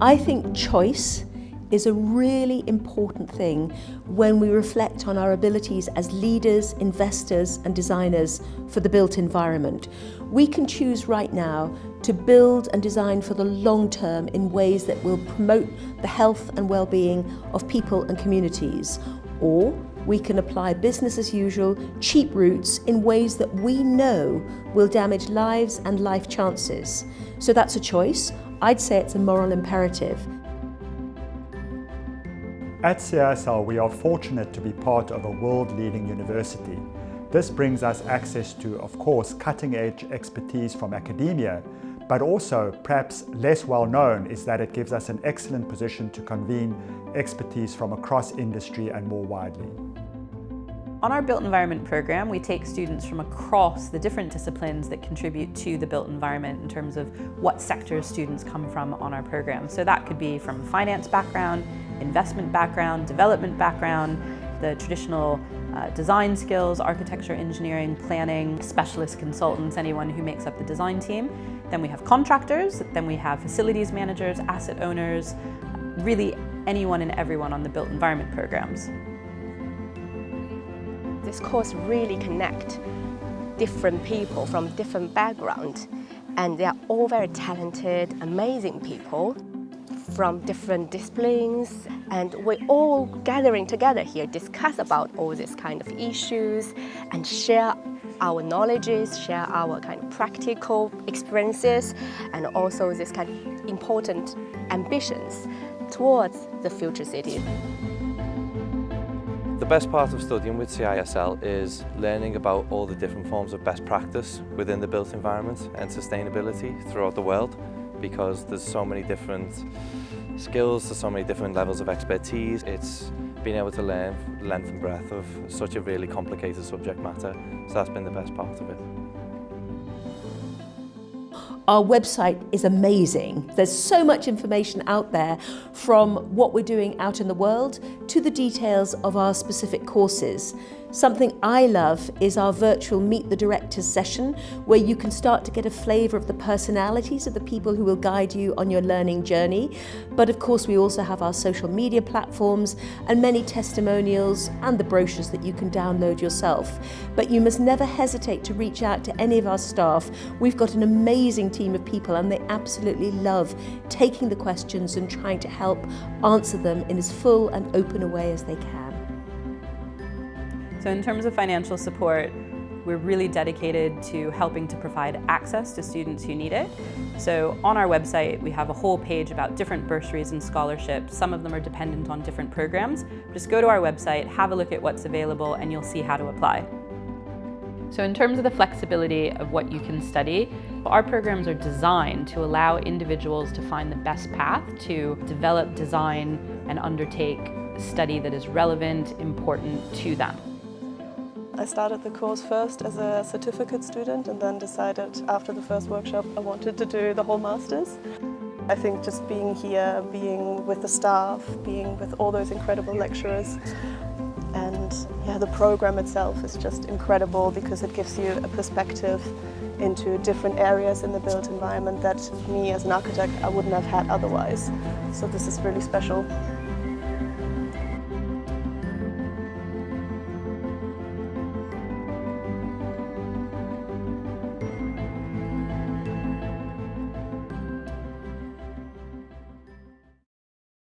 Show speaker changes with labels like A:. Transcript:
A: I think choice is a really important thing when we reflect on our abilities as leaders, investors and designers for the built environment. We can choose right now to build and design for the long term in ways that will promote the health and well-being of people and communities. Or we can apply business as usual, cheap routes in ways that we know will damage lives and life chances. So that's a choice. I'd say it's a moral imperative.
B: At CISL, we are fortunate to be part of a world-leading university. This brings us access to, of course, cutting-edge expertise from academia, but also, perhaps less well known, is that it gives us an excellent position to convene expertise from across industry and more widely.
C: On our Built Environment program, we take students from across the different disciplines that contribute to the built environment in terms of what sectors students come from on our program. So that could be from a finance background, investment background, development background, the traditional uh, design skills, architecture, engineering, planning, specialist consultants, anyone who makes up the design team. Then we have contractors, then we have facilities managers, asset owners, really anyone and everyone on the built environment programs
D: this course really connect different people from different backgrounds and they are all very talented, amazing people from different disciplines and we're all gathering together here discuss about all these kind of issues and share our knowledges, share our kind of practical experiences and also this kind of important ambitions towards the future city.
E: The best part of studying with CISL is learning about all the different forms of best practice within the built environment and sustainability throughout the world because there's so many different skills, there's so many different levels of expertise. It's being able to learn length and breadth of such a really complicated subject matter, so that's been the best part of it.
A: Our website is amazing. There's so much information out there from what we're doing out in the world to the details of our specific courses. Something I love is our virtual Meet the Directors session, where you can start to get a flavour of the personalities of the people who will guide you on your learning journey. But of course, we also have our social media platforms and many testimonials and the brochures that you can download yourself. But you must never hesitate to reach out to any of our staff. We've got an amazing team of people and they absolutely love taking the questions and trying to help answer them in as full and open a way as they can.
C: So in terms of financial support, we're really dedicated to helping to provide access to students who need it. So on our website, we have a whole page about different bursaries and scholarships. Some of them are dependent on different programs. Just go to our website, have a look at what's available, and you'll see how to apply. So in terms of the flexibility of what you can study, our programs are designed to allow individuals to find the best path to develop, design, and undertake study that is relevant, important to them.
F: I started the course first as a certificate student and then decided after the first workshop I wanted to do the whole Masters. I think just being here, being with the staff, being with all those incredible lecturers and yeah, the program itself is just incredible because it gives you a perspective into different areas in the built environment that me as an architect I wouldn't have had otherwise. So this is really special.